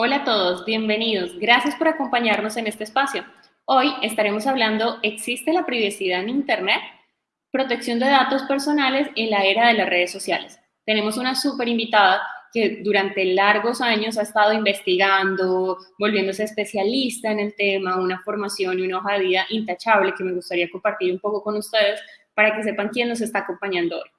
Hola a todos, bienvenidos. Gracias por acompañarnos en este espacio. Hoy estaremos hablando, ¿existe la privacidad en Internet? Protección de datos personales en la era de las redes sociales. Tenemos una súper invitada que durante largos años ha estado investigando, volviéndose especialista en el tema, una formación y una hoja de vida intachable que me gustaría compartir un poco con ustedes para que sepan quién nos está acompañando hoy.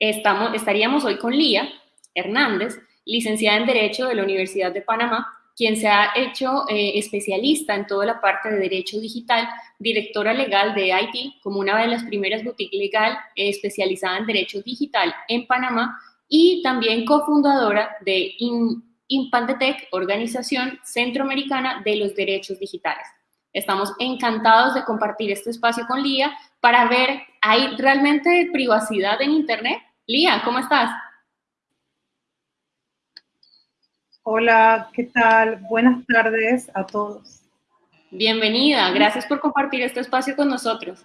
Estamos, estaríamos hoy con Lía Hernández, licenciada en Derecho de la Universidad de Panamá, quien se ha hecho eh, especialista en toda la parte de derecho digital, directora legal de IT, como una de las primeras boutiques legal eh, especializada en derecho digital en Panamá, y también cofundadora de Impandetec, organización centroamericana de los derechos digitales. Estamos encantados de compartir este espacio con Lía para ver, ¿hay realmente privacidad en Internet? Lía, ¿cómo estás? Hola, ¿qué tal? Buenas tardes a todos. Bienvenida, gracias por compartir este espacio con nosotros.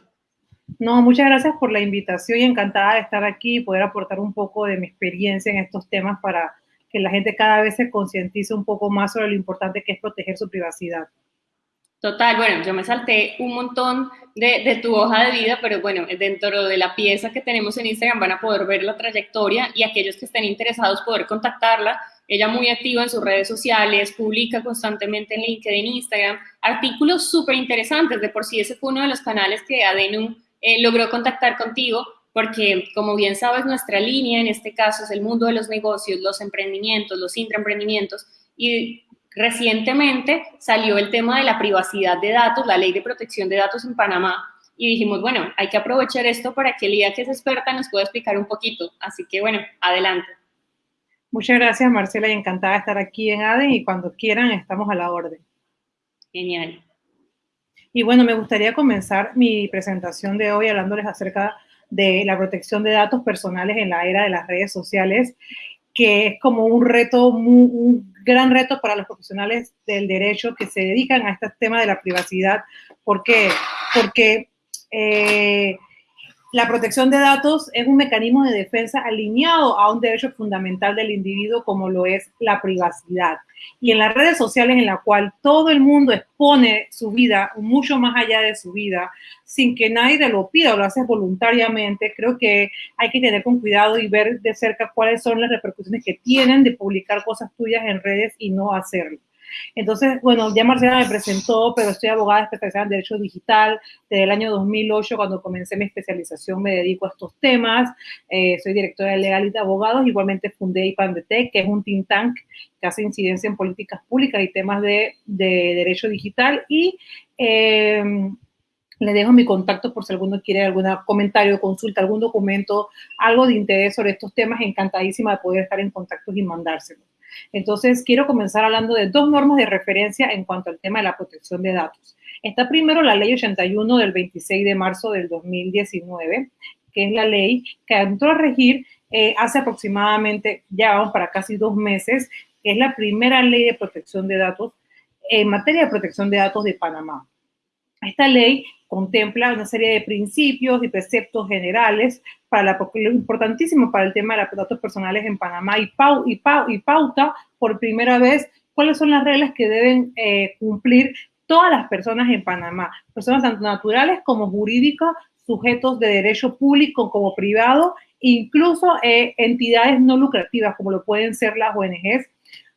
No, muchas gracias por la invitación y encantada de estar aquí y poder aportar un poco de mi experiencia en estos temas para que la gente cada vez se concientice un poco más sobre lo importante que es proteger su privacidad. Total, bueno, yo me salté un montón de, de, tu hoja de vida, pero bueno, dentro de la pieza que tenemos en Instagram van a poder ver la trayectoria y aquellos que estén interesados poder contactarla ella muy activa en sus redes sociales, publica constantemente en LinkedIn, Instagram, artículos súper interesantes. De por sí ese fue uno de los canales que Adenum eh, logró contactar contigo, porque como bien sabes, nuestra línea en este caso es el mundo de los negocios, los emprendimientos, los intraemprendimientos. Y recientemente salió el tema de la privacidad de datos, la ley de protección de datos en Panamá. Y dijimos, bueno, hay que aprovechar esto para que Lía, que es experta, nos pueda explicar un poquito. Así que bueno, adelante. Muchas gracias, Marcela, y encantada de estar aquí en ADEN y cuando quieran estamos a la orden. Genial. Y bueno, me gustaría comenzar mi presentación de hoy hablándoles acerca de la protección de datos personales en la era de las redes sociales, que es como un reto, un gran reto para los profesionales del derecho que se dedican a este tema de la privacidad. ¿Por qué? Porque eh, la protección de datos es un mecanismo de defensa alineado a un derecho fundamental del individuo como lo es la privacidad. Y en las redes sociales en la cual todo el mundo expone su vida mucho más allá de su vida, sin que nadie te lo pida o lo haces voluntariamente, creo que hay que tener con cuidado y ver de cerca cuáles son las repercusiones que tienen de publicar cosas tuyas en redes y no hacerlo. Entonces, bueno, ya Marcela me presentó, pero estoy abogada especializada en Derecho Digital. Desde el año 2008, cuando comencé mi especialización, me dedico a estos temas. Eh, soy directora de Legal y de Abogados. Igualmente fundé IPANDETEC, que es un think tank que hace incidencia en políticas públicas y temas de, Derecho Digital. Y em, le dejo mi contacto por si alguno quiere algún comentario, consulta, algún documento, algo de interés sobre estos temas. Encantadísima de poder estar en contacto y mandárselo. Entonces, quiero comenzar hablando de dos normas de referencia en cuanto al tema de la protección de datos. Está primero la ley 81 del 26 de marzo del 2019, que es la ley que entró a regir eh, hace aproximadamente, ya vamos para casi dos meses, que es la primera ley de protección de datos en materia de protección de datos de Panamá. Esta ley contempla una serie de principios y preceptos generales para lo importantísimo para el tema de los datos personales en Panamá y, y, y, pauta por primera vez cuáles son las reglas que deben eh, cumplir todas las personas en Panamá, personas tanto naturales como jurídicas, sujetos de derecho público como privado, incluso eh, entidades no lucrativas como lo pueden ser las ONGs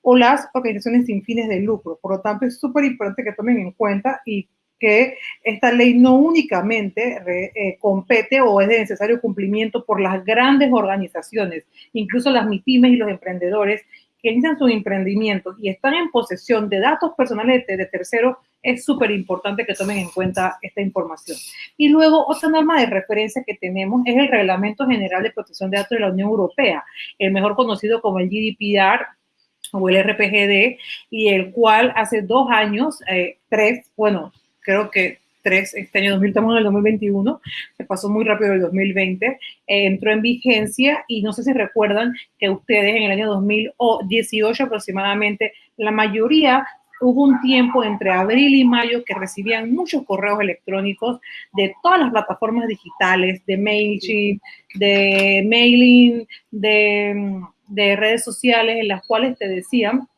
o las organizaciones sin fines de lucro. Por lo tanto, es súper importante que tomen en cuenta y que esta ley no únicamente eh, compete o es de necesario cumplimiento por las grandes organizaciones, incluso las MIPIMES y los emprendedores que inician sus emprendimientos y están en posesión de datos personales de, de terceros, es súper importante que tomen en cuenta esta información. Y luego, otra norma de referencia que tenemos es el Reglamento General de Protección de Datos de la Unión Europea, el mejor conocido como el GDPR o el RPGD, y el cual hace dos años, eh, tres, bueno, creo que tres, este año 2000, estamos en el 2021, se pasó muy rápido el 2020, eh, entró en vigencia y no sé si recuerdan que ustedes en el año 2018 aproximadamente, la mayoría hubo un tiempo entre abril y mayo que recibían muchos correos electrónicos de todas las plataformas digitales, de MailChimp, de mailing, de, de redes sociales, en las cuales te decían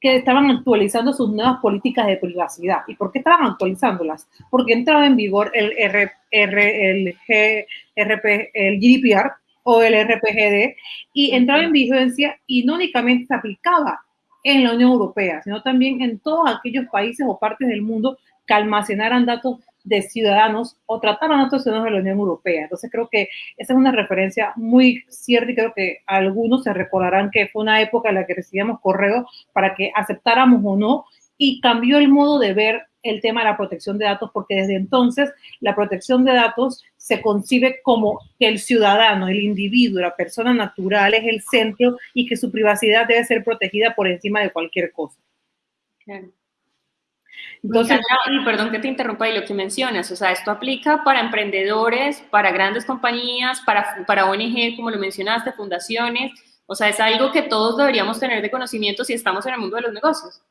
que estaban actualizando sus nuevas políticas de privacidad. ¿Y por qué estaban actualizándolas? Porque entraba en vigor el, R, el, el GDPR o el RPGD y entraba en vigencia y no únicamente se aplicaba en la Unión Europea, sino también en todos aquellos países o partes del mundo que almacenaran datos de ciudadanos o trataran a otros ciudadanos de la Unión Europea. Entonces creo que esa es una referencia muy cierta y creo que algunos se recordarán que fue una época en la que recibíamos correos para que aceptáramos o no y cambió el modo de ver el tema de la protección de datos porque desde entonces la protección de datos se concibe como que el ciudadano, el individuo, la persona natural es el centro y que su privacidad debe ser protegida por encima de cualquier cosa. Claro. Entonces, y perdón que te interrumpa y lo que mencionas, o sea, esto aplica para emprendedores, para grandes compañías, para, para ONG, como lo mencionaste, fundaciones, o sea, es algo que todos deberíamos tener de conocimiento si estamos en el mundo de los negocios.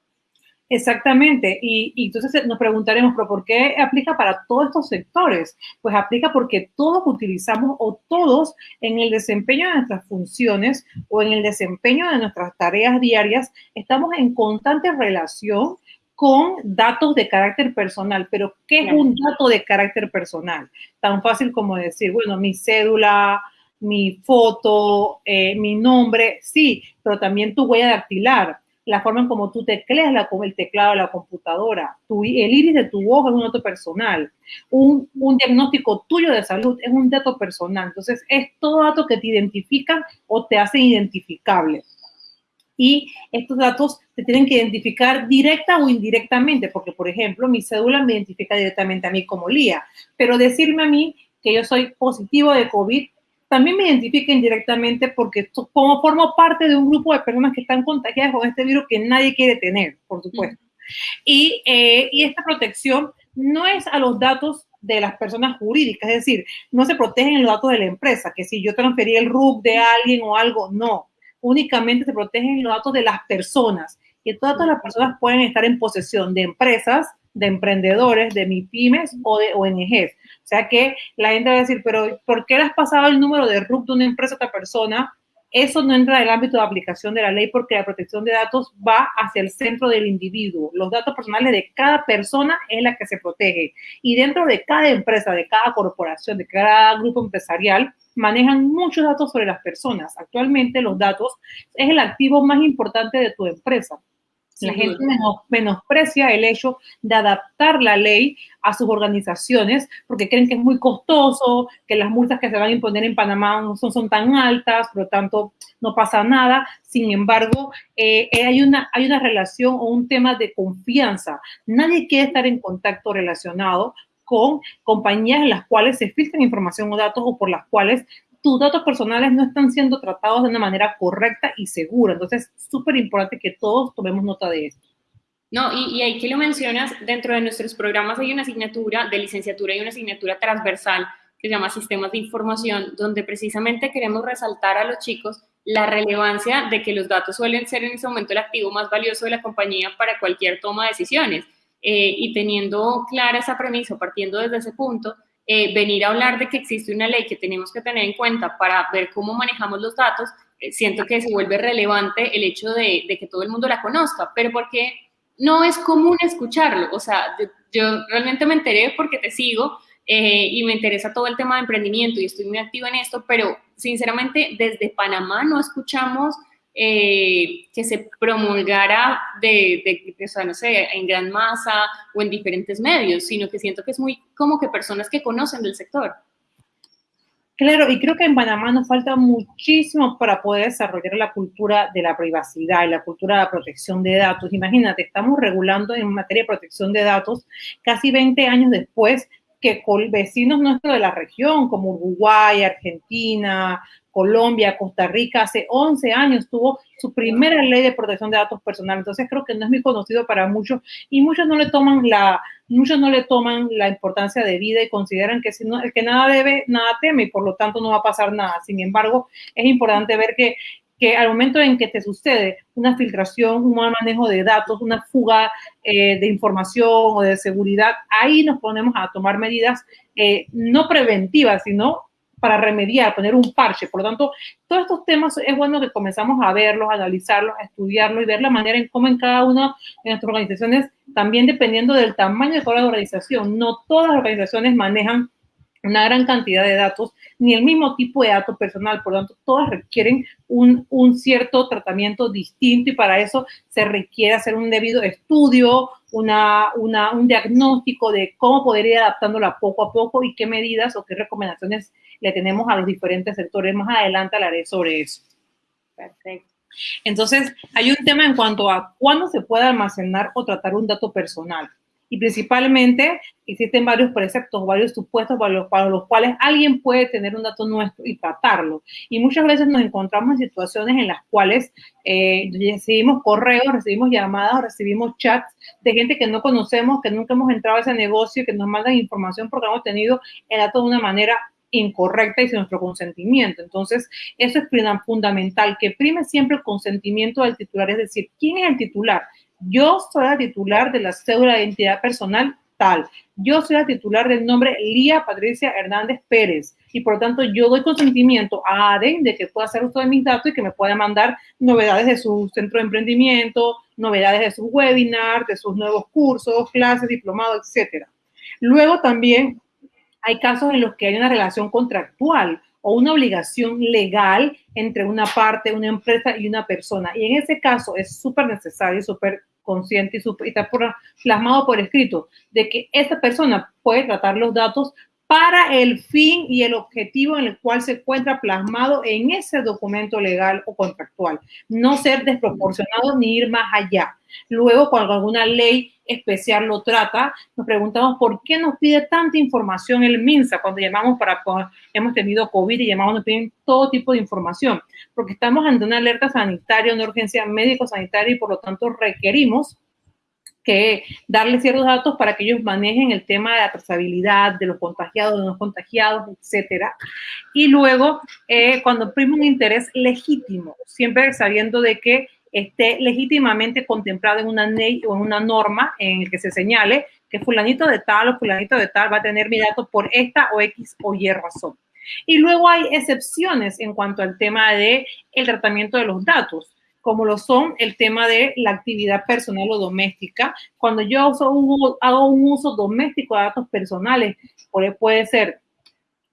Exactamente, y, y, entonces nos preguntaremos, ¿pero por qué aplica para todos estos sectores? Pues aplica porque todos utilizamos o todos en el desempeño de nuestras funciones o en el desempeño de nuestras tareas diarias estamos en constante relación con datos de carácter personal. Pero, ¿qué es un dato de carácter personal? Tan fácil como decir, bueno, mi cédula, mi foto, eh, mi nombre, sí, pero también tu huella dactilar, la forma en cómo tú tecleas la, el teclado de la computadora, tu, el iris de tu ojo es un dato personal, un, un, diagnóstico tuyo de salud es un dato personal. Entonces, es todo dato que te identifican o te hacen identificable y estos datos se tienen que identificar directa o indirectamente, porque, por ejemplo, mi cédula me identifica directamente a mí como Lía, pero decirme a mí que yo soy positivo de COVID también me identifica indirectamente porque como formo parte de un grupo de personas que están contagiadas con este virus que nadie quiere tener, por supuesto. Y, eh, y esta protección no es a los datos de las personas jurídicas, es decir, no se protegen los datos de la empresa, que si yo transferí el RUC de alguien o algo, no únicamente se protegen los datos de las personas. Y todas las personas pueden estar en posesión de empresas, de emprendedores, de MIPIMES o de ONGs. O sea que la gente va a decir, pero ¿por qué le has pasado el número de RUC de una empresa a otra persona? Eso no entra en el ámbito de aplicación de la ley porque la protección de datos va hacia el centro del individuo. Los datos personales de cada persona es la que se protege. Y dentro de cada empresa, de cada corporación, de cada grupo empresarial, manejan muchos datos sobre las personas. Actualmente los datos es el activo más importante de tu empresa. La gente menosprecia el hecho de adaptar la ley a sus organizaciones porque creen que es muy costoso, que las multas que se van a imponer en Panamá no son, son tan altas, por lo tanto no pasa nada. Sin embargo, eh, hay, una, hay una relación o un tema de confianza. Nadie quiere estar en contacto relacionado con compañías en las cuales se filtran información o datos o por las cuales tus datos personales no están siendo tratados de una manera correcta y segura. Entonces, es súper importante que todos tomemos nota de esto. No, y, y ahí que lo mencionas, dentro de nuestros programas hay una asignatura de licenciatura y una asignatura transversal que se llama Sistemas de Información, donde precisamente queremos resaltar a los chicos la relevancia de que los datos suelen ser en ese momento el activo más valioso de la compañía para cualquier toma de decisiones. Eh, y teniendo clara esa premisa, partiendo desde ese punto, eh, venir a hablar de que existe una ley que tenemos que tener en cuenta para ver cómo manejamos los datos, eh, siento que se vuelve relevante el hecho de, que todo el mundo la conozca, pero porque no es común escucharlo. O sea, yo, realmente me enteré porque te sigo y me interesa todo el tema de emprendimiento y estoy muy activa en esto, pero sinceramente desde Panamá no escuchamos eh, que se promulgara de, de, o sea, no sé, en gran masa o en diferentes medios, sino que siento que es muy como que personas que conocen del sector. Claro, y creo que en Panamá nos falta muchísimo para poder desarrollar la cultura de la privacidad y la cultura de la protección de datos. Imagínate, estamos regulando en materia de protección de datos casi 20 años después que con vecinos nuestros de la región, como Uruguay, Argentina, Colombia, Costa Rica, hace 11 años tuvo su primera ley de protección de datos personales. Entonces creo que no es muy conocido para muchos y muchos no le toman la, muchos no le toman la importancia de vida y consideran que si el que nada debe, nada teme y por lo tanto no va a pasar nada. Sin embargo, es importante ver que que al momento en que te sucede una filtración, un mal manejo de datos, una fuga eh, de información o de seguridad, ahí nos ponemos a tomar medidas eh, no preventivas, sino para remediar, poner un parche. Por lo tanto, todos estos temas es bueno que comenzamos a verlos, a analizarlos, a estudiarlos y ver la manera en cómo en cada una de nuestras organizaciones, también dependiendo del tamaño de cada organización, no todas las organizaciones manejan una gran cantidad de datos, ni el mismo tipo de datos personal, por lo tanto, todas requieren un, un, cierto tratamiento distinto y para eso se requiere hacer un debido estudio, una, una, un diagnóstico de cómo poder ir adaptándola poco a poco y qué medidas o qué recomendaciones le tenemos a los diferentes sectores. Más adelante hablaré sobre eso. Perfecto. Entonces, hay un tema en cuanto a cuándo se puede almacenar o tratar un dato personal y principalmente existen varios preceptos, varios supuestos para los, para los, cuales alguien puede tener un dato nuestro y tratarlo. Y muchas veces nos encontramos en situaciones en las cuales eh, recibimos correos, recibimos llamadas, recibimos chats de gente que no conocemos, que nunca hemos entrado a ese negocio, que nos mandan información porque hemos tenido el dato de una manera incorrecta y sin nuestro consentimiento. Entonces, eso es fundamental, que prime siempre el consentimiento del titular, es decir, ¿quién es el titular? Yo soy la titular de la cédula de identidad personal tal. Yo soy la titular del nombre Lía Patricia Hernández Pérez y por lo tanto yo doy consentimiento a ADEN de que pueda hacer uso de mis datos y que me pueda mandar novedades de su centro de emprendimiento, novedades de sus webinars, de sus nuevos cursos, clases, diplomados, etcétera. Luego también hay casos en los que hay una relación contractual o una obligación legal entre una parte, una empresa y una persona. Y en ese caso es súper necesario, súper consciente y, super, y está plasmado por escrito de que esa persona puede tratar los datos para el fin y el objetivo en el cual se encuentra plasmado en ese documento legal o contractual. No ser desproporcionado ni ir más allá. Luego, cuando alguna ley especial lo trata, nos preguntamos por qué nos pide tanta información el MINSA cuando llamamos para, hemos tenido COVID y llamamos, nos piden todo tipo de información, porque estamos ante una alerta sanitaria, una urgencia médico-sanitaria y por lo tanto requerimos que darle ciertos datos para que ellos manejen el tema de la trazabilidad, de los contagiados, de los contagiados, etcétera. Y luego, eh, cuando prima un interés legítimo, siempre sabiendo de que esté legítimamente contemplado en una ley o en una norma en el que se señale que fulanito de tal o fulanito de tal va a tener mi dato por esta o X o Y razón. Y luego hay excepciones en cuanto al tema de el tratamiento de los datos como lo son el tema de la actividad personal o doméstica. Cuando yo hago un uso doméstico de datos personales, puede ser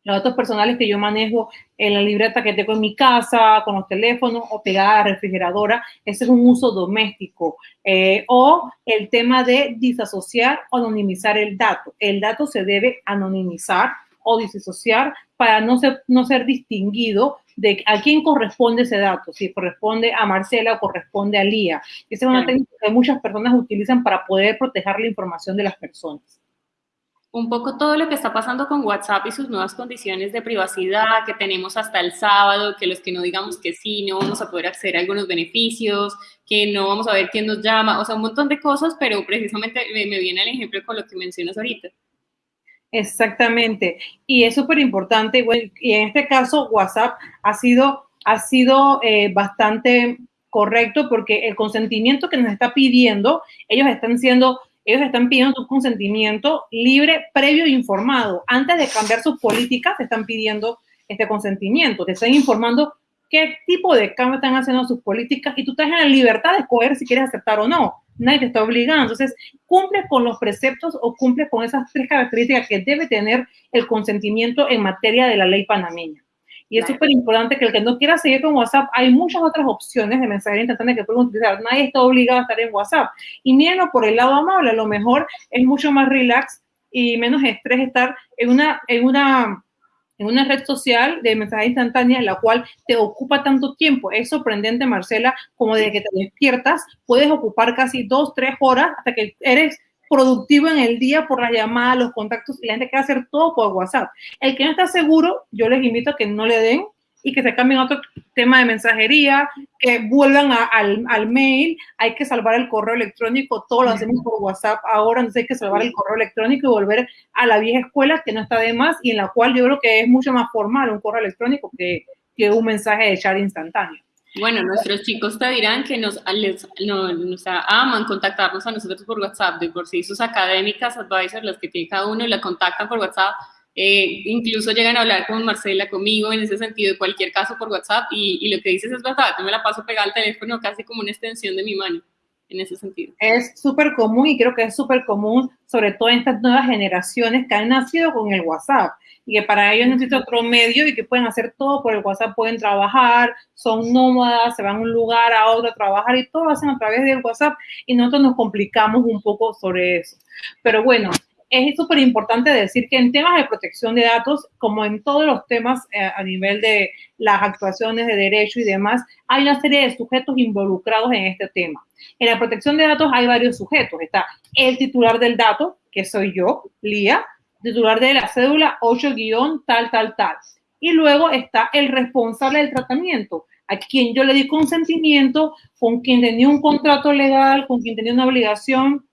los datos personales que yo manejo en la libreta que tengo en mi casa, con los teléfonos o pegada a la refrigeradora, ese es un uso doméstico. Eh, o el tema de disasociar o anonimizar el dato. El dato se debe anonimizar o disasociar para no ser, no ser distinguido de a quién corresponde ese dato, si corresponde a Marcela o corresponde a Lía. Esa es una técnica que muchas personas utilizan para poder proteger la información de las personas. Un poco todo lo que está pasando con WhatsApp y sus nuevas condiciones de privacidad que tenemos hasta el sábado, que los que no digamos que sí, no vamos a poder acceder a algunos beneficios, que no vamos a ver quién nos llama, o sea, un montón de cosas, pero precisamente me, me viene el ejemplo con lo que mencionas ahorita. Exactamente. Y es súper importante. y en este caso, WhatsApp ha sido, ha sido eh, bastante correcto porque el consentimiento que nos está pidiendo, ellos están siendo, ellos están pidiendo su consentimiento libre, previo e informado. Antes de cambiar sus políticas, te están pidiendo este consentimiento. Te están informando qué tipo de cambio están haciendo sus políticas y tú estás en la libertad de escoger si quieres aceptar o no nadie te está obligando. Entonces, cumple con los preceptos o cumple con esas tres características que debe tener el consentimiento en materia de la ley panameña. Y es súper importante que el que no quiera seguir con WhatsApp, hay muchas otras opciones de mensajería instantánea que pueden utilizar. Nadie está obligado a estar en WhatsApp. Y mírenlo por el lado amable, a lo mejor es mucho más relax y menos estrés estar en una, en una en una red social de mensaje instantánea la cual te ocupa tanto tiempo. Es sorprendente, Marcela, como desde que te despiertas, puedes ocupar casi dos, tres horas hasta que eres productivo en el día por las llamadas, los contactos y la gente quiere hacer todo por WhatsApp. El que no está seguro, yo les invito a que no le den y que se cambien a otro tema de mensajería, que vuelvan al, al, mail, hay que salvar el correo electrónico, todo lo hacemos por WhatsApp ahora, entonces hay que salvar el correo electrónico y volver a la vieja escuela que no está de más y en la cual yo creo que es mucho más formal un correo electrónico que, que un mensaje de chat instantáneo. Bueno, nuestros chicos te dirán que nos, les, nos aman contactarnos a nosotros por WhatsApp, de por sí sus académicas, advisors, las que tiene cada uno, la contactan por WhatsApp, Eh, incluso llegan a hablar con Marcela, conmigo, en ese sentido, de cualquier caso por WhatsApp, y, y lo que dices es verdad, yo me la paso pegada al teléfono casi como una extensión de mi mano en ese sentido. Es súper común y creo que es súper común, sobre todo en estas nuevas generaciones que han nacido con el WhatsApp y que para ellos necesitan otro medio y que pueden hacer todo por el WhatsApp, pueden trabajar, son nómadas, se van a un lugar a otro a trabajar y todo lo hacen a través del WhatsApp y nosotros nos complicamos un poco sobre eso. Pero bueno, es súper importante decir que en temas de protección de datos, como en todos los temas eh, a nivel de las actuaciones de derecho y demás, hay una serie de sujetos involucrados en este tema. En la protección de datos hay varios sujetos. Está el titular del dato, que soy yo, Lía, titular de la cédula 8 tal, tal, tal. Y luego está el responsable del tratamiento, a quien yo le di consentimiento, con quien tenía un contrato legal, con quien tenía una obligación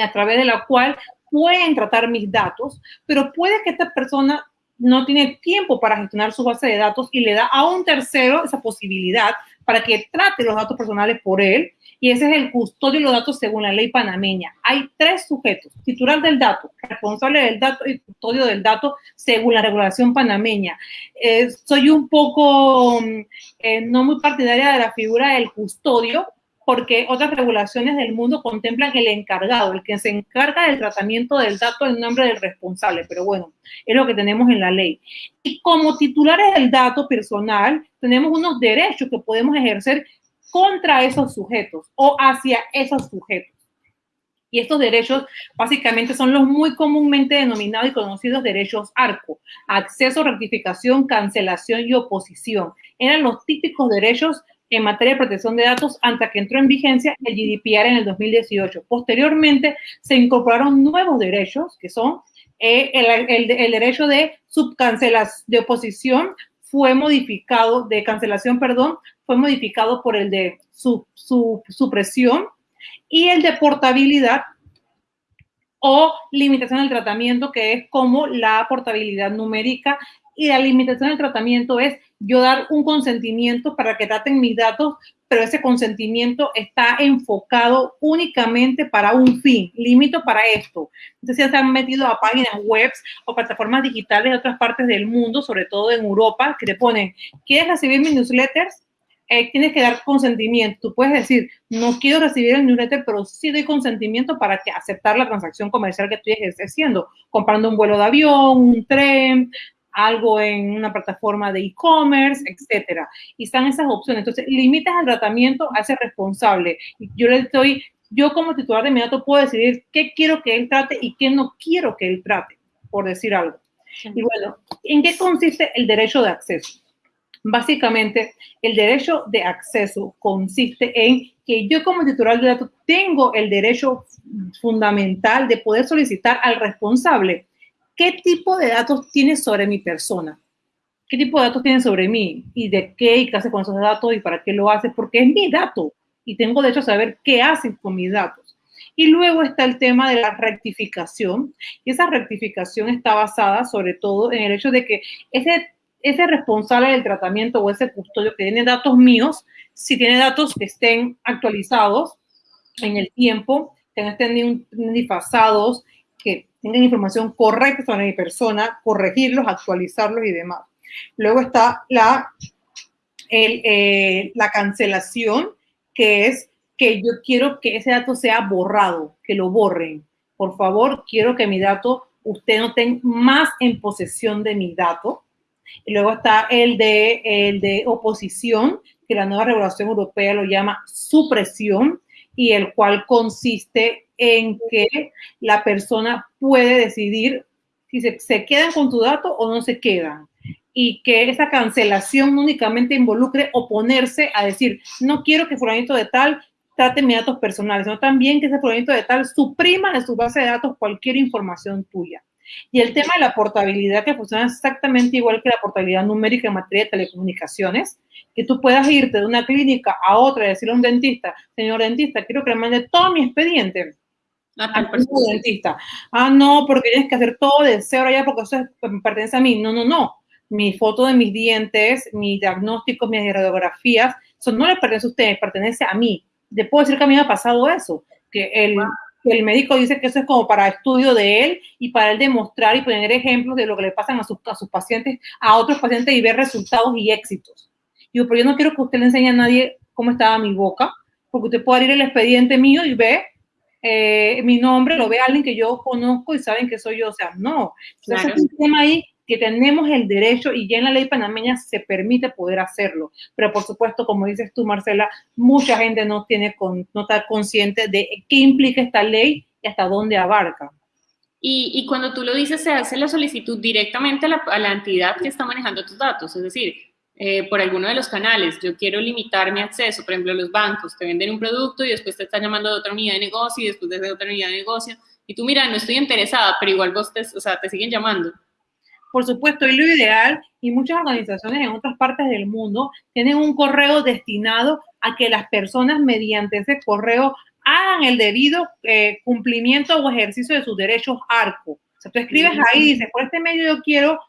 a través de la cual pueden tratar mis datos, pero puede que esta persona no tiene tiempo para gestionar su base de datos y le da a un tercero esa posibilidad para que trate los datos personales por él y ese es el custodio de los datos según la ley panameña. Hay tres sujetos, titular del dato, responsable del dato y custodio del dato según la regulación panameña. Eh, soy un poco mm, eh, no muy partidaria de la figura del custodio porque otras regulaciones del mundo contemplan el encargado, el que se encarga del tratamiento del dato en nombre del responsable, pero bueno, es lo que tenemos en la ley. Y como titulares del dato personal, tenemos unos derechos que podemos ejercer contra esos sujetos o hacia esos sujetos. Y estos derechos básicamente son los muy comúnmente denominados y conocidos derechos ARCO, acceso, rectificación, cancelación y oposición. Eran los típicos derechos en materia de protección de datos antes que entró en vigencia el GDPR en el 2018. Posteriormente se incorporaron nuevos derechos que son eh, el, derecho de subcancelación, de oposición fue modificado, de cancelación, perdón, fue modificado por el de su, su, supresión y el de portabilidad o limitación del tratamiento, que es como la portabilidad numérica. Y la limitación del tratamiento es yo dar un consentimiento para que traten mis datos, pero ese consentimiento está enfocado únicamente para un fin, limito para esto. Entonces ya se han metido a páginas web o plataformas digitales de otras partes del mundo, sobre todo en Europa, que te ponen, ¿quieres recibir mis newsletters? Eh, tienes que dar consentimiento. Tú puedes decir, no quiero recibir el newsletter, pero sí doy consentimiento para que aceptar la transacción comercial que estoy haciendo, comprando un vuelo de avión, un tren, algo en una plataforma de e-commerce, etcétera. Y están esas opciones. Entonces, limitas el tratamiento a ese responsable. Yo le estoy, yo como titular de mi dato puedo decidir qué quiero que él trate y qué no quiero que él trate, por decir algo. Y bueno, ¿en qué consiste el derecho de acceso? Básicamente, el derecho de acceso consiste en que yo como titular de datos tengo el derecho fundamental de poder solicitar al responsable qué tipo de datos tiene sobre mi persona, qué tipo de datos tiene sobre mí y de qué y qué hace con esos datos y para qué lo hace, porque es mi dato. Y tengo derecho a saber qué hacen con mis datos. Y luego está el tema de la rectificación, y esa rectificación está basada sobre todo en el hecho de que ese ese responsable del tratamiento o ese custodio que tiene datos míos, si tiene datos que estén actualizados en el tiempo, que no estén disfasados, que tengan información correcta sobre mi persona, corregirlos, actualizarlos y demás. Luego está la, eh, la cancelación, que es que yo quiero que ese dato sea borrado, que lo borren. Por favor, quiero que mi dato, usted no tenga más en posesión de mi dato y luego está el de, el de oposición, que la nueva regulación europea lo llama supresión, y el cual consiste en que la persona puede decidir si se, quedan con tu dato o no se quedan y que esa cancelación únicamente involucre oponerse a decir, no quiero que fulanito de tal trate mis datos personales, sino también que ese fulanito de tal suprima de su base de datos cualquier información tuya. Y el tema de la portabilidad, que funciona exactamente igual que la portabilidad numérica en materia de telecomunicaciones, que tú puedas irte de una clínica a otra y decirle a un dentista, señor dentista, quiero que le mande todo mi expediente. Al dentista. Ah, no, porque tienes que hacer todo de cero allá porque eso me pertenece a mí. No, no, no. Mi foto de mis dientes, mis diagnósticos, mis radiografías, eso no le pertenece a usted, pertenece a mí. Te puedo decir que a mí me ha pasado eso, que el, el médico dice que eso es como para estudio de él y para él demostrar y poner ejemplos de lo que le pasan a sus, a sus pacientes, a otros pacientes y ver resultados y éxitos. Digo, pero yo no quiero que usted le enseñe a nadie cómo estaba mi boca, porque usted puede abrir el expediente mío y ve eh, mi nombre, lo ve alguien que yo conozco y saben que soy yo. O sea, no. Entonces, es un tema ahí que tenemos el derecho y ya en la ley panameña se permite poder hacerlo. Pero por supuesto, como dices tú, Marcela, mucha gente no, tiene con, no está consciente de qué implica esta ley y hasta dónde abarca. Y, y cuando tú lo dices, se hace la solicitud directamente a la, a la entidad que está manejando tus datos, es decir, eh, por alguno de los canales, yo quiero limitar mi acceso, por ejemplo, los bancos te venden un producto y después te están llamando de otra unidad de negocio y después de otra unidad de negocio, y tú, mira, no estoy interesada, pero igual vos te, o sea, te siguen llamando. Por supuesto, y lo ideal, y muchas organizaciones en otras partes del mundo tienen un correo destinado a que las personas mediante ese correo hagan el debido eh, cumplimiento o ejercicio de sus derechos ARCO. O sea, tú escribes ahí, dices, por este medio yo quiero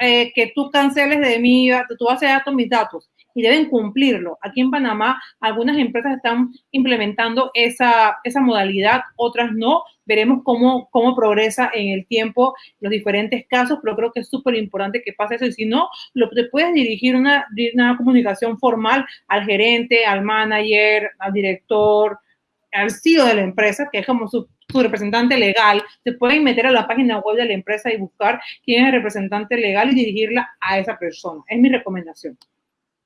eh, que tú canceles de mí, tú a datos mis datos y deben cumplirlo. Aquí en Panamá algunas empresas están implementando esa, esa modalidad, otras no. Veremos cómo, cómo progresa en el tiempo los diferentes casos, pero creo que es súper importante que pase eso. Y si no, lo, te puedes dirigir una, una comunicación formal al gerente, al manager, al director, al CEO de la empresa, que es como su su representante legal, se pueden meter a la página web de la empresa y buscar quién es el representante legal y dirigirla a esa persona. Es mi recomendación.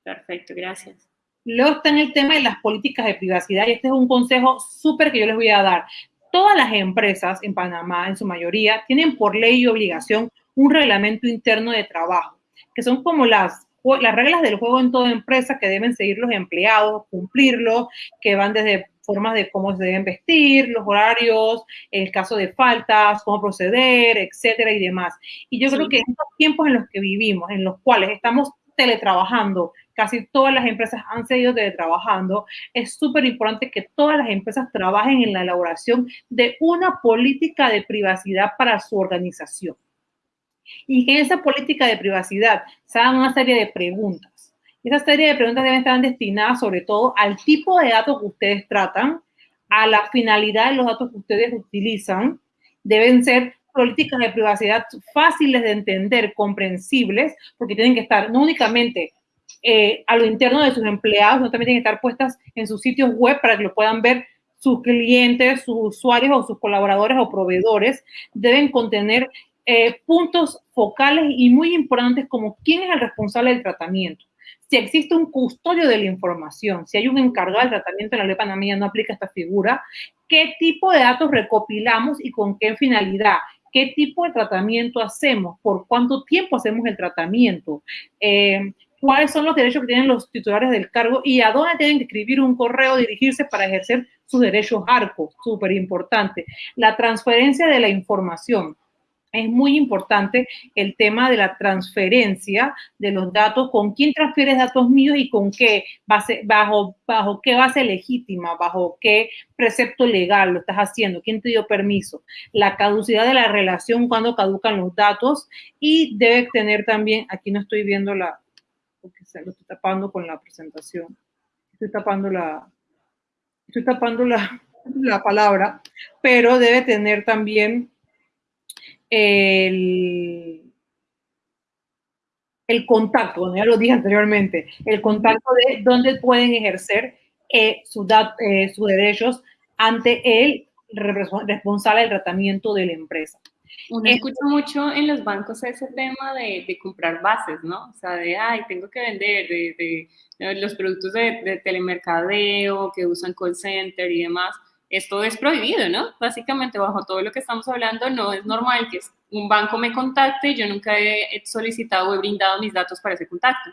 Perfecto, gracias. Luego está en el tema de las políticas de privacidad y este es un consejo súper que yo les voy a dar. Todas las empresas en Panamá, en su mayoría, tienen por ley y obligación un reglamento interno de trabajo, que son como las las reglas del juego en toda empresa que deben seguir los empleados, cumplirlo, que van desde formas de cómo se deben vestir, los horarios, el caso de faltas, cómo proceder, etcétera y demás. Y yo creo que en estos tiempos en los que vivimos, en los cuales estamos teletrabajando, casi todas las empresas han seguido teletrabajando, es súper importante que todas las empresas trabajen en la elaboración de una política de privacidad para su organización. Y que en esa política de privacidad se hagan una serie de preguntas esa serie de preguntas deben estar destinadas sobre todo al tipo de datos que ustedes tratan, a la finalidad de los datos que ustedes utilizan. Deben ser políticas de privacidad fáciles de entender, comprensibles, porque tienen que estar no únicamente eh, a lo interno de sus empleados, sino también tienen que estar puestas en sus sitios web para que lo puedan ver sus clientes, sus usuarios o sus colaboradores o proveedores. Deben contener eh, puntos focales y muy importantes como quién es el responsable del tratamiento. Si existe un custodio de la información, si hay un encargado del tratamiento en la ley panameña, no aplica esta figura, qué tipo de datos recopilamos y con qué finalidad, qué tipo de tratamiento hacemos, por cuánto tiempo hacemos el tratamiento, eh, cuáles son los derechos que tienen los titulares del cargo y a dónde tienen que escribir un correo, dirigirse para ejercer sus derechos ARCO, súper importante. La transferencia de la información es muy importante el tema de la transferencia de los datos, con quién transfieres datos míos y con qué base, bajo, bajo qué base legítima, bajo qué precepto legal lo estás haciendo, quién te dio permiso, la caducidad de la relación cuando caducan los datos y debe tener también, aquí no estoy viendo la, porque lo estoy tapando con la presentación, estoy tapando la, estoy tapando la, la palabra, pero debe tener también el, el contacto, ya lo dije anteriormente, el contacto de dónde pueden ejercer eh, sus eh, derechos ante el responsable del tratamiento de la empresa. Uno escucha mucho en los bancos ese tema de, de, comprar bases, ¿no? O sea, de, ay, tengo que vender, de, de los productos de, telemercadeo que usan call center y demás esto es prohibido, ¿no? Básicamente, bajo todo lo que estamos hablando, no es normal que un banco me contacte y yo nunca he solicitado o he brindado mis datos para ese contacto.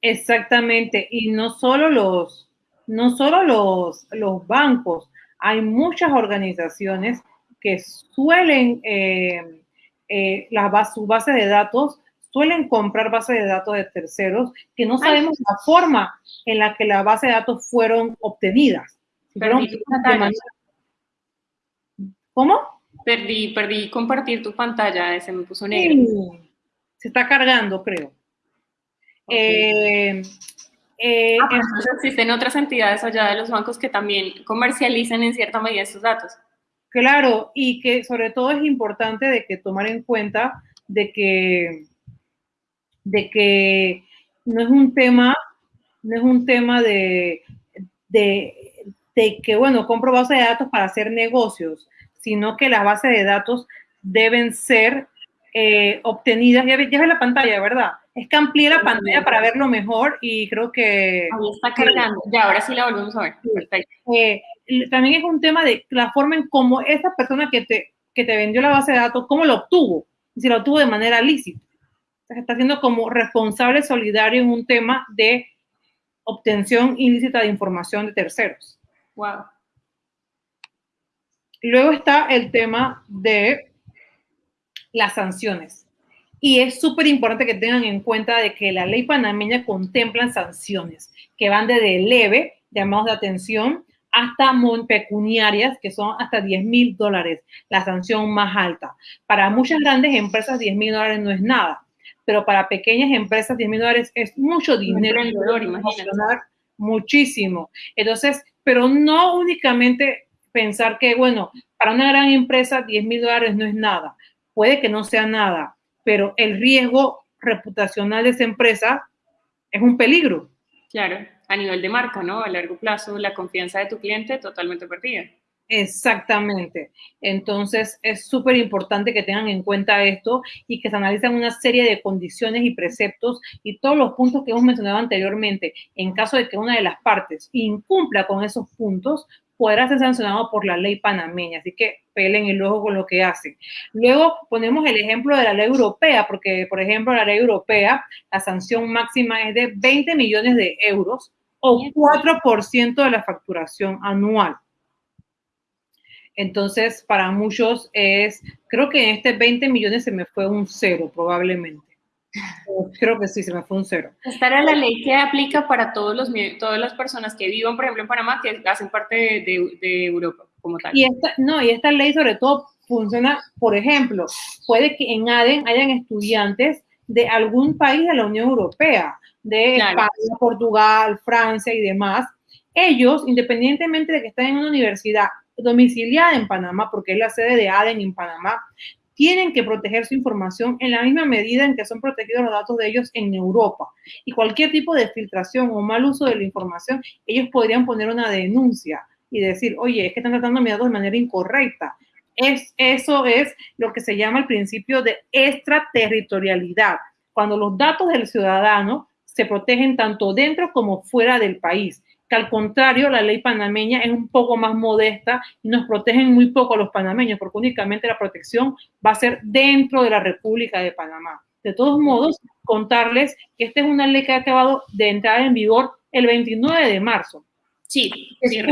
Exactamente, y no solo los, no solo los, los bancos, hay muchas organizaciones que suelen, eh, eh, su base de datos, suelen comprar bases de datos de terceros que no sabemos la forma en la que la base de datos fueron obtenidas. Perdí ¿Cómo? Perdí, perdí compartir tu pantalla, se me puso negro. Se está cargando, creo. Eh, Eh, ah, entonces existen otras entidades allá de los bancos que también comercializan en cierta medida estos datos. Claro, y que sobre todo es importante de que tomar en cuenta de que, de que no es un tema, no es un tema de, de, de que, bueno, compro base de datos para hacer negocios, sino que las bases de datos deben ser eh, obtenidas, ya ves, la pantalla, ¿verdad? Es que amplié la pantalla para verlo mejor y creo que... Ahí está cargando, ya, ahora sí la volvemos a ver. Eh, también es un tema de la forma en cómo esa persona que te, que te vendió la base de datos, cómo lo obtuvo, si lo obtuvo de manera lícita. Se está haciendo como responsable solidario en un tema de obtención ilícita de información de terceros. Wow. Luego está el tema de las sanciones. Y es súper importante que tengan en cuenta de que la ley panameña contempla sanciones que van desde leve, llamados de atención, hasta pecuniarias, que son hasta 10 mil dólares, la sanción más alta. Para muchas grandes empresas, 10 mil dólares no es nada, pero para pequeñas empresas, 10 mil dólares es mucho dinero. Muchísimo. Entonces, pero no únicamente pensar que, bueno, para una gran empresa, 10 mil dólares no es nada. Puede que no sea nada, pero el riesgo reputacional de esa empresa es un peligro. Claro a nivel de marca, ¿no? A largo plazo, la confianza de tu cliente totalmente perdida. Exactamente. Entonces, es súper importante que tengan en cuenta esto y que se analicen una serie de condiciones y preceptos y todos los puntos que hemos mencionado anteriormente. En caso de que una de las partes incumpla con esos puntos, podrá ser sancionado por la ley panameña. Así que pelen el ojo con lo que hacen. Luego ponemos el ejemplo de la ley europea, porque, por ejemplo, la ley europea, la sanción máxima es de 20 millones de euros o 4% de la facturación anual. Entonces, para muchos es, creo que en este 20 millones se me fue un cero probablemente. Creo que sí, se me fue un cero. Esta era la ley que aplica para todos los, todas las personas que vivan, por ejemplo, en Panamá, que hacen parte de, de, Europa como tal. Y esta, no, y esta ley sobre todo funciona, por ejemplo, puede que en ADEN hayan estudiantes de algún país de la Unión Europea, de España, Portugal, Francia y demás. Ellos, independientemente de que estén en una universidad domiciliada en Panamá, porque es la sede de ADEN en Panamá, tienen que proteger su información en la misma medida en que son protegidos los datos de ellos en Europa. Y cualquier tipo de filtración o mal uso de la información, ellos podrían poner una denuncia y decir, oye, es que están tratando mis datos de manera incorrecta. Es, eso es lo que se llama el principio de extraterritorialidad. Cuando los datos del ciudadano se protegen tanto dentro como fuera del país que al contrario, la ley panameña es un poco más modesta y nos protegen muy poco a los panameños, porque únicamente la protección va a ser dentro de la República de Panamá. De todos modos, contarles que esta es una ley que ha acabado de entrar en vigor el 29 de marzo. Sí, sí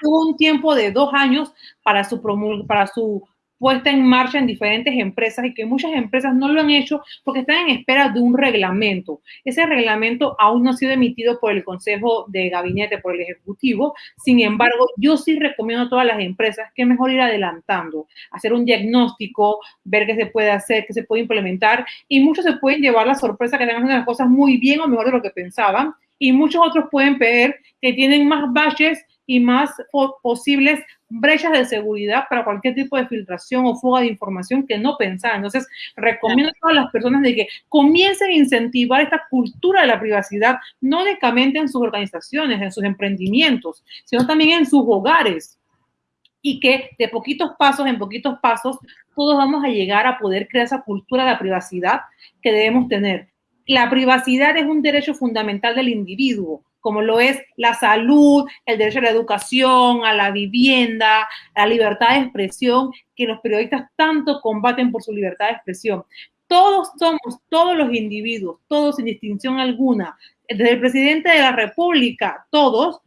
tuvo un tiempo de dos años para su, para su puesta en marcha en diferentes empresas y que muchas empresas no lo han hecho porque están en espera de un reglamento. Ese reglamento aún no ha sido emitido por el Consejo de Gabinete, por el Ejecutivo. Sin embargo, yo sí recomiendo a todas las empresas que mejor ir adelantando, hacer un diagnóstico, ver qué se puede hacer, qué se puede implementar y muchos se pueden llevar la sorpresa que están haciendo las cosas muy bien o mejor de lo que pensaban y muchos otros pueden ver que tienen más baches y más posibles brechas de seguridad para cualquier tipo de filtración o fuga de información que no pensaban. Entonces, recomiendo a todas las personas de que comiencen a incentivar esta cultura de la privacidad, no únicamente en sus organizaciones, en sus emprendimientos, sino también en sus hogares. Y que de poquitos pasos en poquitos pasos, todos vamos a llegar a poder crear esa cultura de la privacidad que debemos tener. La privacidad es un derecho fundamental del individuo como lo es la salud, el derecho a la educación, a la vivienda, a la libertad de expresión, que los periodistas tanto combaten por su libertad de expresión. Todos somos, todos los individuos, todos sin distinción alguna, desde el presidente de la República, todos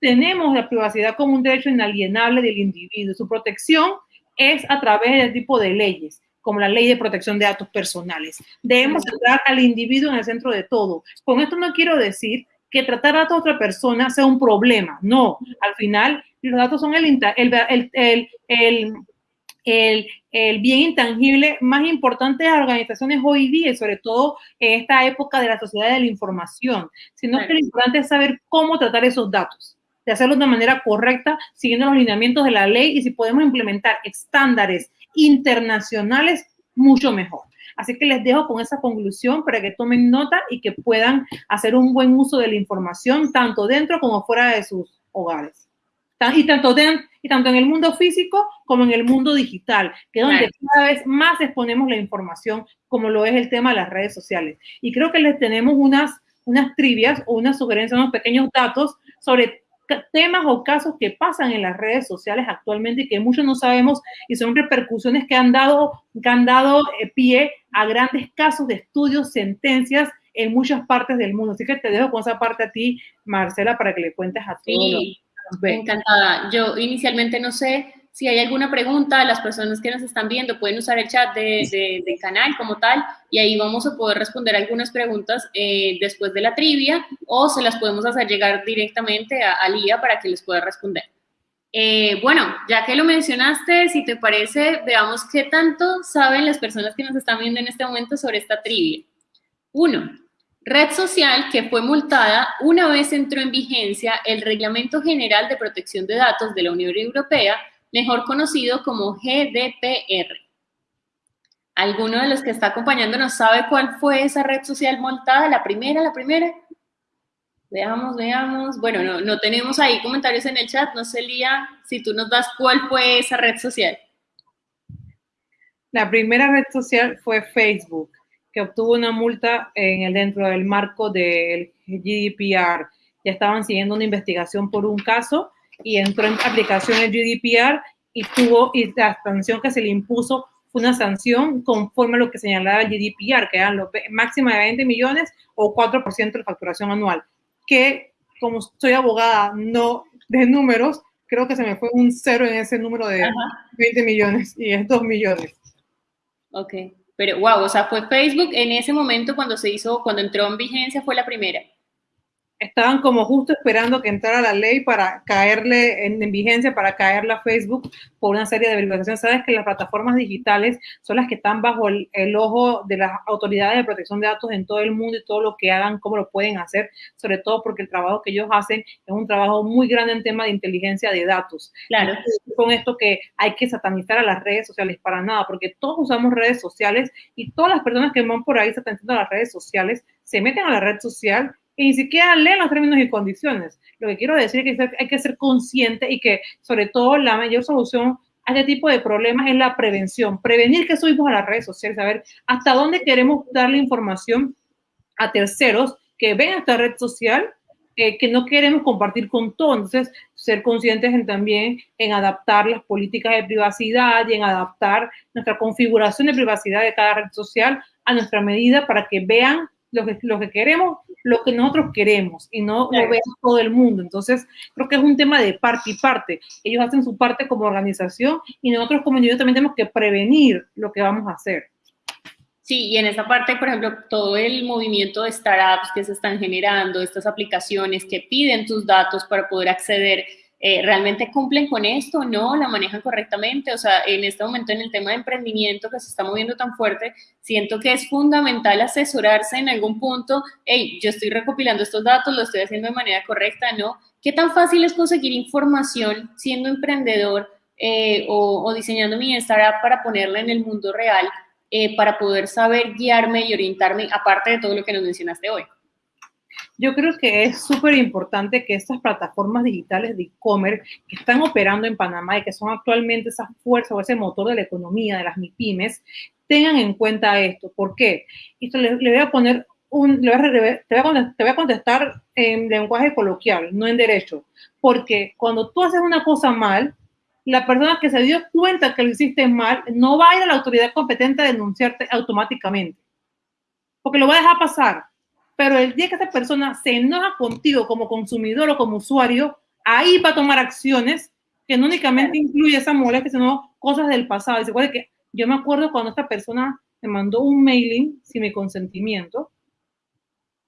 tenemos la privacidad como un derecho inalienable del individuo. Su protección es a través de tipo de leyes como la ley de protección de datos personales. Debemos centrar al individuo en el centro de todo. Con esto no quiero decir que tratar a otra persona sea un problema. No, al final los datos son el, el, el, el, el, bien intangible más importante de las organizaciones hoy día, y sobre todo en esta época de la sociedad de la información, sino que lo importante es saber cómo tratar esos datos, de hacerlo de manera correcta, siguiendo los lineamientos de la ley y si podemos implementar estándares internacionales, mucho mejor. Así que les dejo con esa conclusión para que tomen nota y que puedan hacer un buen uso de la información tanto dentro como fuera de sus hogares. Y tanto, y tanto en el mundo físico como en el mundo digital, que es donde cada vez más exponemos la información, como lo es el tema de las redes sociales. Y creo que les tenemos unas, unas trivias o unas sugerencias, unos pequeños datos sobre temas o casos que pasan en las redes sociales actualmente y que muchos no sabemos y son repercusiones que han dado, que han dado eh, pie a grandes casos de estudios, sentencias en muchas partes del mundo. Así que te dejo con esa parte a ti, Marcela, para que le cuentes a todos. Sí, encantada. Yo inicialmente no sé si hay alguna pregunta, las personas que nos están viendo pueden usar el chat de, del canal como tal y ahí vamos a poder responder algunas preguntas eh, después de la trivia o se las podemos hacer llegar directamente a, a Lía para que les pueda responder. Eh, bueno, ya que lo mencionaste, si te parece, veamos qué tanto saben las personas que nos están viendo en este momento sobre esta trivia. Uno, red social que fue multada una vez entró en vigencia el Reglamento General de Protección de Datos de la Unión Europea mejor conocido como GDPR. ¿Alguno de los que está acompañándonos sabe cuál fue esa red social montada? ¿La primera, la primera? Veamos, veamos. Bueno, no, no tenemos ahí comentarios en el chat. No sé, Lía, si tú nos das cuál fue esa red social. La primera red social fue Facebook, que obtuvo una multa en el, dentro del marco del GDPR. Ya estaban siguiendo una investigación por un caso y entró en aplicación el GDPR y tuvo, y la sanción que se le impuso fue una sanción conforme a lo que señalaba el GDPR, que eran los máxima de 20 millones o 4% de facturación anual, que como soy abogada no de números, creo que se me fue un cero en ese número de 20 millones y es 2 millones. Ok, pero wow, o sea, fue Facebook en ese momento cuando se hizo, cuando entró en vigencia, fue la primera estaban como justo esperando que entrara la ley para caerle en, vigencia, para caerle a Facebook por una serie de verificaciones. Sabes que las plataformas digitales son las que están bajo el, ojo de las autoridades de protección de datos en todo el mundo y todo lo que hagan, cómo lo pueden hacer, sobre todo porque el trabajo que ellos hacen es un trabajo muy grande en tema de inteligencia de datos. Claro. con esto que hay que satanizar a las redes sociales para nada, porque todos usamos redes sociales y todas las personas que van por ahí satanizando a las redes sociales se meten a la red social y ni siquiera leen los términos y condiciones. Lo que quiero decir es que hay que ser consciente y que sobre todo la mayor solución a este tipo de problemas es la prevención. Prevenir que subimos a las redes sociales, saber hasta dónde queremos darle información a terceros que ven esta red social eh, que no queremos compartir con todos. Entonces, ser conscientes en, también en adaptar las políticas de privacidad y en adaptar nuestra configuración de privacidad de cada red social a nuestra medida para que vean lo que, lo que queremos, lo que nosotros queremos y no lo ve todo el mundo. Entonces, creo que es un tema de parte y parte. Ellos hacen su parte como organización y nosotros como individuos también tenemos que prevenir lo que vamos a hacer. Sí, y en esa parte, por ejemplo, todo el movimiento de startups que se están generando, estas aplicaciones que piden tus datos para poder acceder eh, ¿realmente cumplen con esto? ¿No? ¿La manejan correctamente? O sea, en este momento en el tema de emprendimiento que se está moviendo tan fuerte, siento que es fundamental asesorarse en algún punto, hey, yo estoy recopilando estos datos, lo estoy haciendo de manera correcta, ¿no? ¿Qué tan fácil es conseguir información siendo emprendedor eh, o, diseñando mi startup para ponerla en el mundo real, eh, para poder saber guiarme y orientarme, aparte de todo lo que nos mencionaste hoy? Yo creo que es súper importante que estas plataformas digitales de e-commerce que están operando en Panamá y que son actualmente esa fuerza o ese motor de la economía de las MIPIMES tengan en cuenta esto. ¿Por qué? Esto le, voy a poner un, te, voy a, contestar en lenguaje coloquial, no en derecho. Porque cuando tú haces una cosa mal, la persona que se dio cuenta que lo hiciste mal no va a ir a la autoridad competente a denunciarte automáticamente. Porque lo va a dejar pasar. Pero el día que esa persona se enoja contigo como consumidor o como usuario, ahí va a tomar acciones que no únicamente incluye esa molestia, sino cosas del pasado. Y se que yo me acuerdo cuando esta persona me mandó un mailing sin mi consentimiento,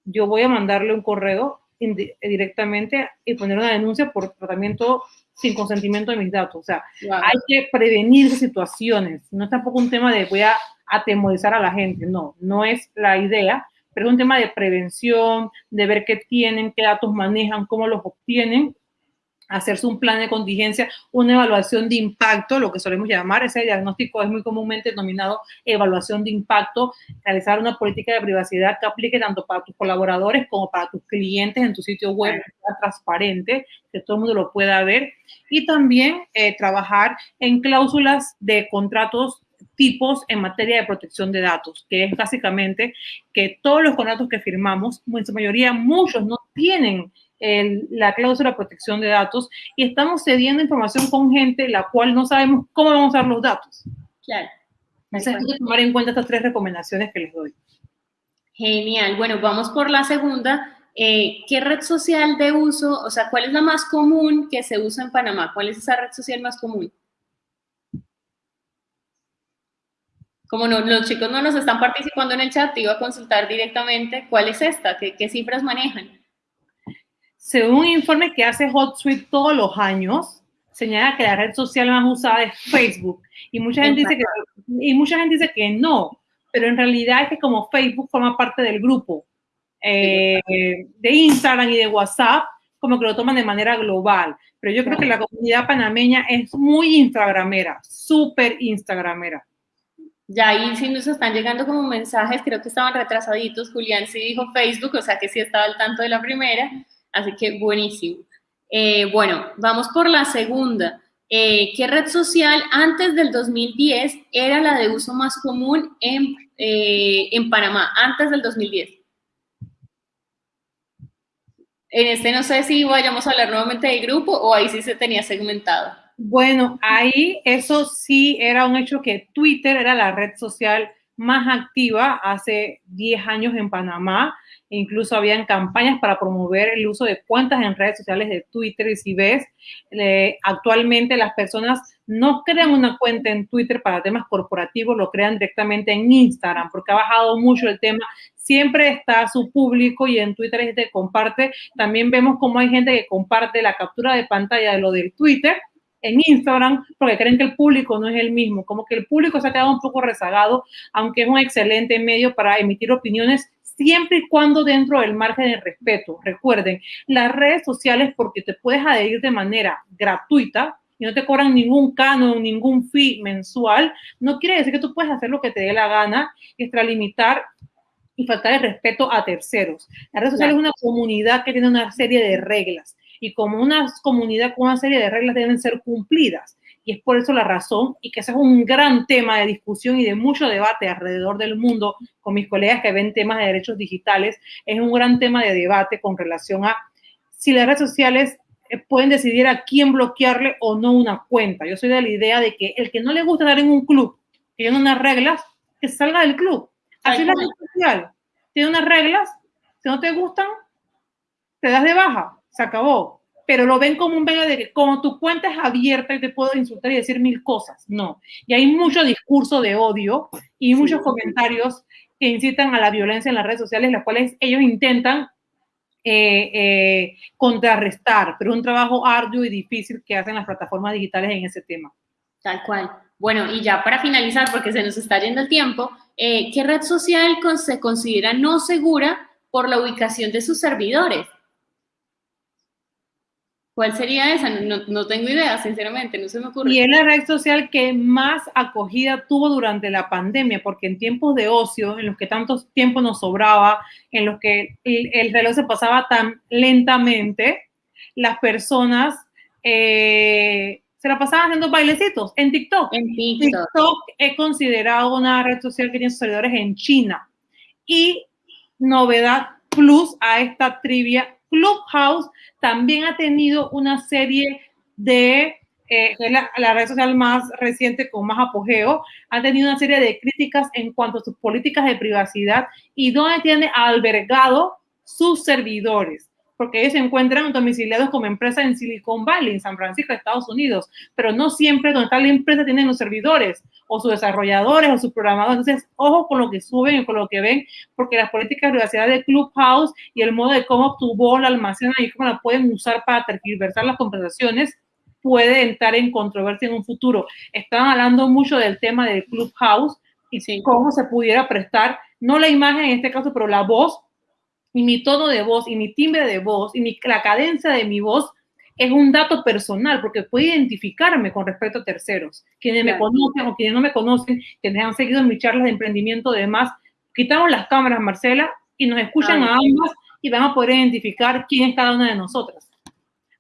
yo voy a mandarle un correo directamente y poner una denuncia por tratamiento sin consentimiento de mis datos. O sea, hay que prevenir situaciones. No es tampoco un tema de voy a atemorizar a la gente. No, no es la idea, pero es un tema de prevención, de ver qué tienen, qué datos manejan, cómo los obtienen hacerse un plan de contingencia, una evaluación de impacto, lo que solemos llamar, ese diagnóstico es muy comúnmente denominado evaluación de impacto, realizar una política de privacidad que aplique tanto para tus colaboradores como para tus clientes en tu sitio web, que sea transparente, que todo el mundo lo pueda ver, y también eh, trabajar en cláusulas de contratos tipos en materia de protección de datos, que es básicamente que todos los contratos que firmamos, en su mayoría muchos no tienen la cláusula de protección de datos y estamos cediendo información con gente la cual no sabemos cómo vamos a usar los datos. Claro. Entonces hay que tomar en cuenta estas tres recomendaciones que les doy. Genial. Bueno, vamos por la segunda. Eh, ¿Qué red social de uso, o sea, cuál es la más común que se usa en Panamá? ¿Cuál es esa red social más común? Como no, los chicos no nos están participando en el chat, te iba a consultar directamente cuál es esta, qué, qué cifras manejan. Según un informe que hace HotSuite todos los años, señala que la red social más usada es Facebook. Y mucha, gente dice que, y mucha gente dice que no, pero en realidad es que como Facebook forma parte del grupo eh, de Instagram y de WhatsApp, como que lo toman de manera global. Pero yo creo que la comunidad panameña es muy instagramera, súper instagramera. Ya ahí sí nos están llegando como mensajes, creo que estaban retrasaditos. Julián sí dijo Facebook, o sea que sí estaba al tanto de la primera. Así que buenísimo. Eh, bueno, vamos por la segunda. Eh, ¿Qué red social antes del 2010 era la de uso más común en, eh, en Panamá, antes del 2010? En este no sé si vayamos a hablar nuevamente del grupo o ahí sí se tenía segmentado. Bueno, ahí eso sí era un hecho que Twitter era la red social más activa hace 10 años en Panamá. Incluso habían campañas para promover el uso de cuentas en redes sociales de Twitter. Y si ves, actualmente las personas no crean una cuenta en Twitter para temas corporativos, lo crean directamente en Instagram, porque ha bajado mucho el tema. Siempre está su público y en Twitter gente comparte. También vemos cómo hay gente que comparte la captura de pantalla de lo del Twitter en Instagram porque creen que el público no es el mismo, como que el público se ha quedado un poco rezagado, aunque es un excelente medio para emitir opiniones siempre y cuando dentro del margen de respeto. Recuerden, las redes sociales, porque te puedes adherir de manera gratuita y no te cobran ningún canon, ningún fee mensual, no quiere decir que tú puedes hacer lo que te dé la gana, extralimitar y faltar el respeto a terceros. La red social es una comunidad que tiene una serie de reglas y como una comunidad con una serie de reglas deben ser cumplidas. Y es por eso la razón, y que ese es un gran tema de discusión y de mucho debate alrededor del mundo con mis colegas que ven temas de derechos digitales, es un gran tema de debate con relación a si las redes sociales eh, pueden decidir a quién bloquearle o no una cuenta. Yo soy de la idea de que el que no le gusta estar en un club, que tiene unas reglas, que salga del club. Así es la red social. Tiene unas reglas, si no te gustan, te das de baja, se acabó pero lo ven como un medio de que como tu cuenta es abierta y te puedo insultar y decir mil cosas. No. Y hay mucho discurso de odio y muchos comentarios que incitan a la violencia en las redes sociales, las cuales ellos intentan eh, eh, contrarrestar, pero es un trabajo arduo y difícil que hacen las plataformas digitales en ese tema. Tal cual. Bueno, y ya para finalizar, porque se nos está yendo el tiempo, eh, ¿qué red social se considera no segura por la ubicación de sus servidores? ¿Cuál sería esa? No, tengo idea, sinceramente, no se me ocurre. Y es la red social que más acogida tuvo durante la pandemia, porque en tiempos de ocio, en los que tanto tiempo nos sobraba, en los que el, reloj se pasaba tan lentamente, las personas eh, se la pasaban haciendo bailecitos en TikTok. En TikTok. TikTok es considerado una red social que tiene seguidores en China. Y novedad plus a esta trivia Clubhouse también ha tenido una serie de, eh, la, red social más reciente con más apogeo, ha tenido una serie de críticas en cuanto a sus políticas de privacidad y donde tiene albergado sus servidores. Porque ellos se encuentran domiciliados como empresa en Silicon Valley, en San Francisco, Estados Unidos, pero no siempre donde está la empresa tienen los servidores o sus desarrolladores o sus programadores. Entonces, ojo con lo que suben y con lo que ven, porque las políticas de privacidad de Clubhouse y el modo de cómo tu voz la almacenan y cómo la pueden usar para tergiversar las conversaciones puede entrar en controversia en un futuro. Estaban hablando mucho del tema del Clubhouse y cómo se pudiera prestar, no la imagen en este caso, pero la voz y mi tono de voz y mi timbre de voz y mi, la cadencia de mi voz es un dato personal porque puede identificarme con respecto a terceros, quienes me conocen o quienes no me conocen, quienes han seguido mis charlas de emprendimiento y demás. Quitamos las cámaras, Marcela, y nos escuchan a ambas y van a poder identificar quién es cada una de nosotras.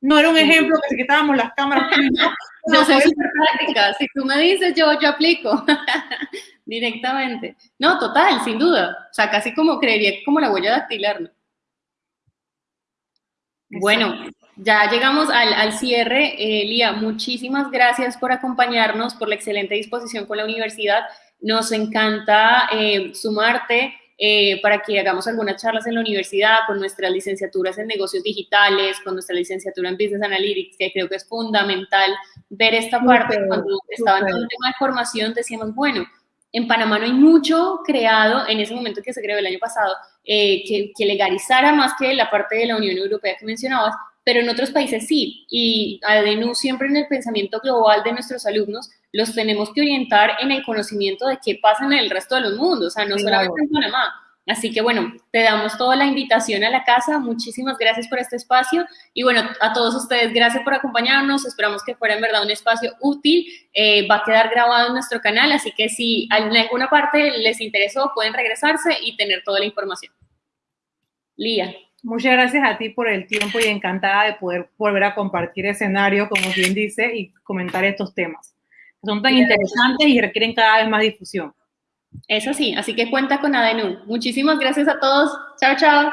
No era un ejemplo que si quitábamos las cámaras. yo soy súper práctica. Si tú me dices, yo, yo aplico directamente. No, total, sin duda. O sea, casi como creería como la huella dactilar. ¿no? Bueno, ya llegamos al, al cierre. Eh, Lía, muchísimas gracias por acompañarnos, por la excelente disposición con la universidad. Nos encanta eh, sumarte eh, para que hagamos algunas charlas en la universidad con nuestras licenciaturas en negocios digitales, con nuestra licenciatura en Business Analytics, que creo que es fundamental ver esta parte. Cuando estaba en el tema de formación decíamos, bueno, en Panamá no hay mucho creado en ese momento que se creó el año pasado, eh, que, que, legalizara más que la parte de la Unión Europea que mencionabas, pero en otros países sí. Y ADNU siempre en el pensamiento global de nuestros alumnos los tenemos que orientar en el conocimiento de qué pasa en el resto de los mundos, o sea, no solamente en Panamá. Así que bueno, te damos toda la invitación a la casa. Muchísimas gracias por este espacio. Y bueno, a todos ustedes, gracias por acompañarnos. Esperamos que fuera en verdad un espacio útil. Eh, va a quedar grabado en nuestro canal, así que si en alguna parte les interesó, pueden regresarse y tener toda la información. Lía. Muchas gracias a ti por el tiempo y encantada de poder volver a compartir escenario, como bien dice, y comentar estos temas son tan interesantes y requieren cada vez más difusión. Eso sí, así que cuenta con ADNU. Muchísimas gracias a todos. Chao, chao.